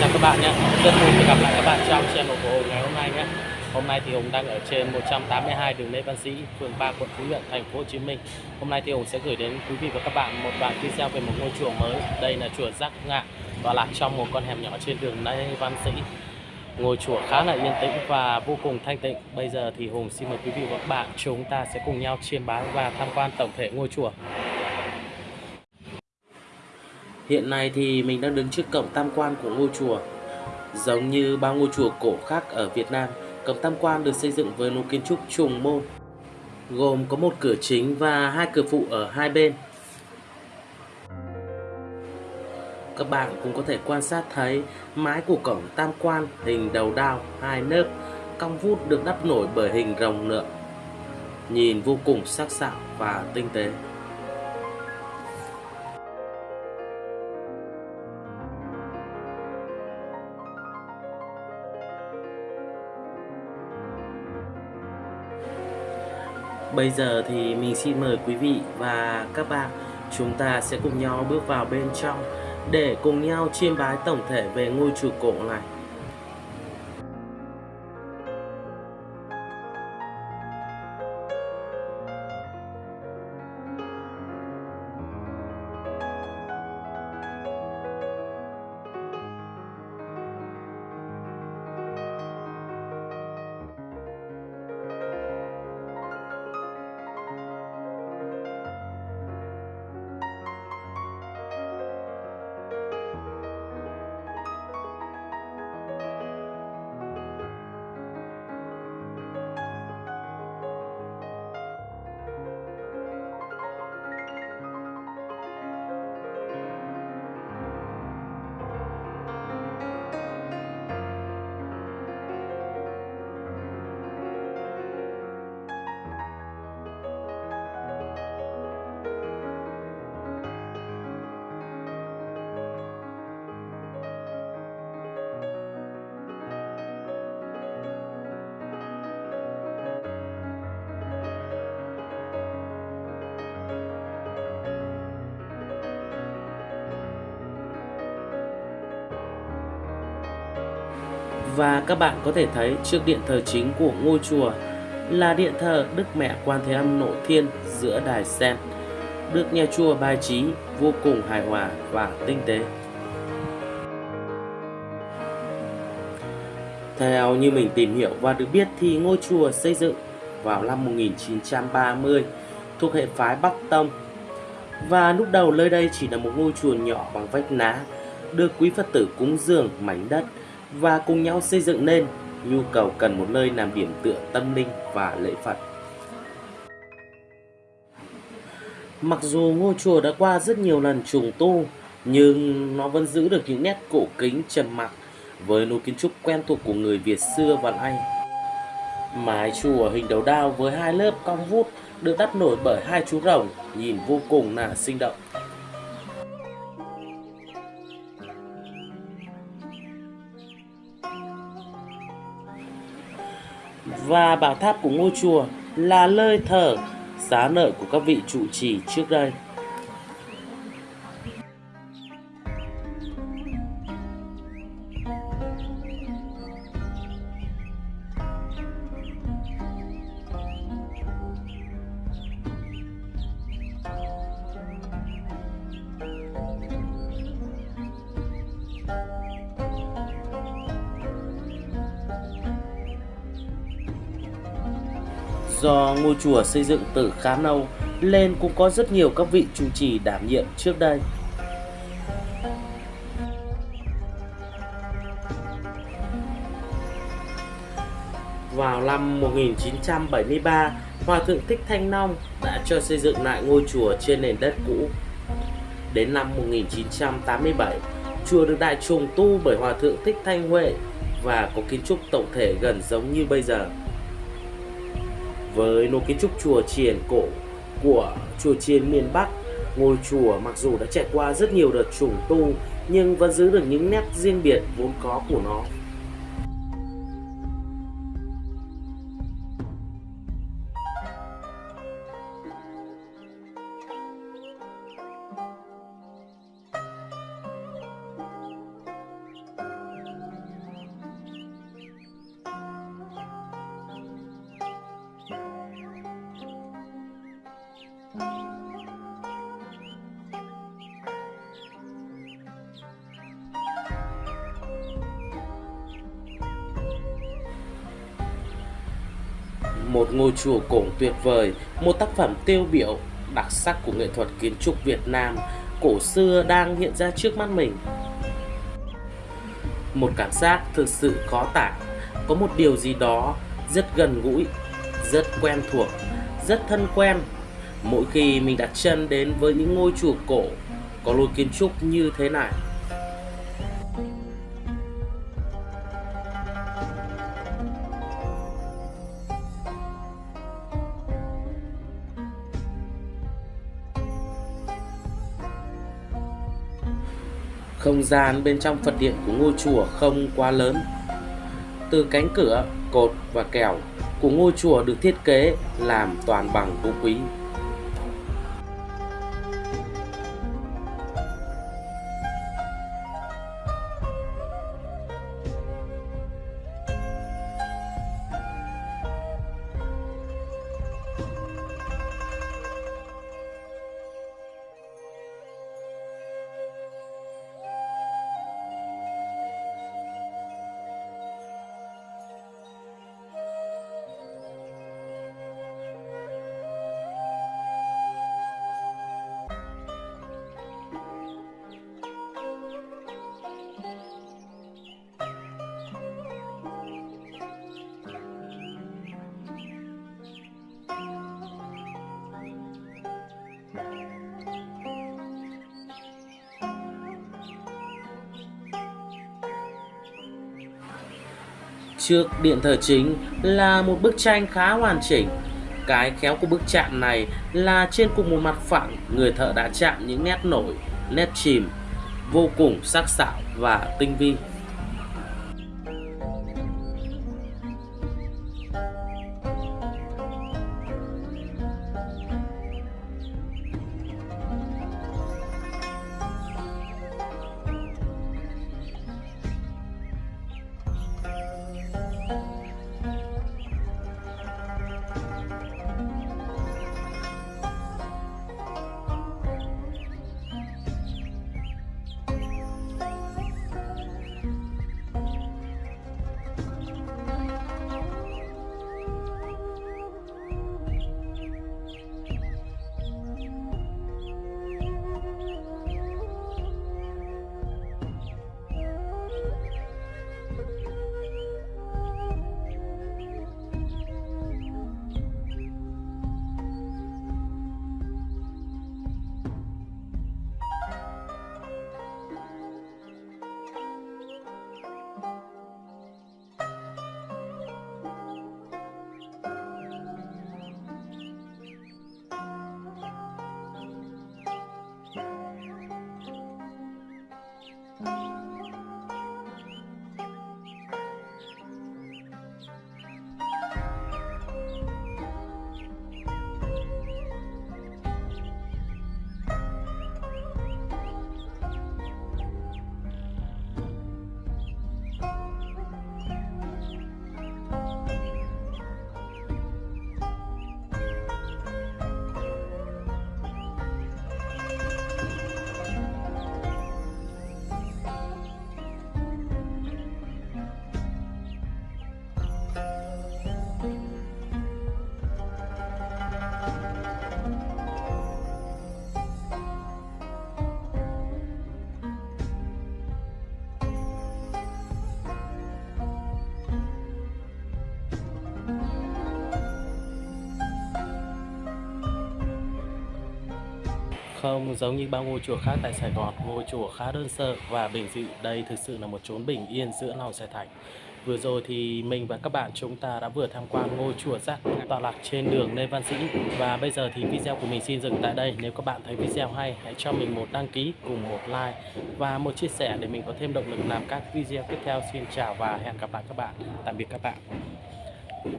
chào các bạn nhé Rất vui được gặp lại các bạn trong channel của Hùng ngày hôm nay nhé Hôm nay thì Hùng đang ở trên 182 đường Lê Văn Sĩ, phường 3, quận Phú Nhuận, thành phố Hồ Chí Minh. Hôm nay thì Hùng sẽ gửi đến quý vị và các bạn một đoạn video về một ngôi chùa mới. Đây là chùa Giác Ngạn, và lạc trong một con hẻm nhỏ trên đường Lê Văn Sĩ. Ngôi chùa khá là yên tĩnh và vô cùng thanh tịnh. Bây giờ thì Hùng xin mời quý vị và các bạn chúng ta sẽ cùng nhau chiêm bái và tham quan tổng thể ngôi chùa. Hiện nay thì mình đang đứng trước cổng tam quan của ngôi chùa. Giống như bao ngôi chùa cổ khác ở Việt Nam, cổng tam quan được xây dựng với lối kiến trúc trùng môn, gồm có một cửa chính và hai cửa phụ ở hai bên. Các bạn cũng có thể quan sát thấy mái của cổng tam quan hình đầu đao hai nớp cong vút được đắp nổi bởi hình rồng lượng nhìn vô cùng sắc sảo và tinh tế. Bây giờ thì mình xin mời quý vị và các bạn, chúng ta sẽ cùng nhau bước vào bên trong để cùng nhau chiêm bái tổng thể về ngôi chùa cổ này. Và các bạn có thể thấy trước điện thờ chính của ngôi chùa là điện thờ Đức Mẹ Quan Thế Âm Nội Thiên giữa đài sen, được nhà chùa bài trí vô cùng hài hòa và tinh tế. Theo như mình tìm hiểu và được biết thì ngôi chùa xây dựng vào năm 1930 thuộc hệ phái Bắc Tông. Và lúc đầu nơi đây chỉ là một ngôi chùa nhỏ bằng vách ná, được quý Phật tử cúng dường mảnh đất và cùng nhau xây dựng nên nhu cầu cần một nơi làm điểm tựa tâm linh và lễ Phật. Mặc dù ngôi chùa đã qua rất nhiều lần trùng tu, nhưng nó vẫn giữ được những nét cổ kính trầm mặc với lối kiến trúc quen thuộc của người Việt xưa và nay. Mái chùa hình đầu đao với hai lớp cong vút được đắp nổi bởi hai chú rồng nhìn vô cùng là sinh động. Và bảo tháp của ngôi chùa là nơi thờ xá nợ của các vị trụ trì trước đây. Do ngôi chùa xây dựng từ khá lâu nên cũng có rất nhiều các vị trụ trì đảm nhiệm trước đây. Vào năm 1973, Hòa Thượng Thích Thanh Long đã cho xây dựng lại ngôi chùa trên nền đất cũ. Đến năm 1987, chùa được đại trùng tu bởi Hòa Thượng Thích Thanh Huệ và có kiến trúc tổng thể gần giống như bây giờ. Với nô kiến trúc chùa chiền cổ của chùa chiền miền Bắc, ngôi chùa mặc dù đã trải qua rất nhiều đợt trùng tu nhưng vẫn giữ được những nét riêng biệt vốn có của nó. Một ngôi chùa cổ tuyệt vời, một tác phẩm tiêu biểu đặc sắc của nghệ thuật kiến trúc Việt Nam cổ xưa đang hiện ra trước mắt mình. Một cảm giác thực sự khó tả, có một điều gì đó rất gần gũi, rất quen thuộc, rất thân quen. Mỗi khi mình đặt chân đến với những ngôi chùa cổ có lối kiến trúc như thế này. Không gian bên trong Phật điện của ngôi chùa không quá lớn. Từ cánh cửa, cột và kèo của ngôi chùa được thiết kế làm toàn bằng gỗ quý. Trước điện thờ chính là một bức tranh khá hoàn chỉnh. Cái khéo của bức chạm này là trên cùng một mặt phẳng, người thợ đã chạm những nét nổi, nét chìm, vô cùng sắc sảo và tinh vi. Không giống như bao ngôi chùa khác tại Sài Gòn, ngôi chùa khá đơn sơ và bình dị. Đây thực sự là một chốn bình yên giữa lòng Sài thành. Vừa rồi thì mình và các bạn chúng ta đã vừa tham quan ngôi chùa giác tọa lạc trên đường Lê Văn Sĩ và bây giờ thì video của mình xin dừng tại đây. Nếu các bạn thấy video hay hãy cho mình một đăng ký cùng một like và một chia sẻ để mình có thêm động lực làm các video tiếp theo. Xin chào và hẹn gặp lại các bạn. Tạm biệt các bạn.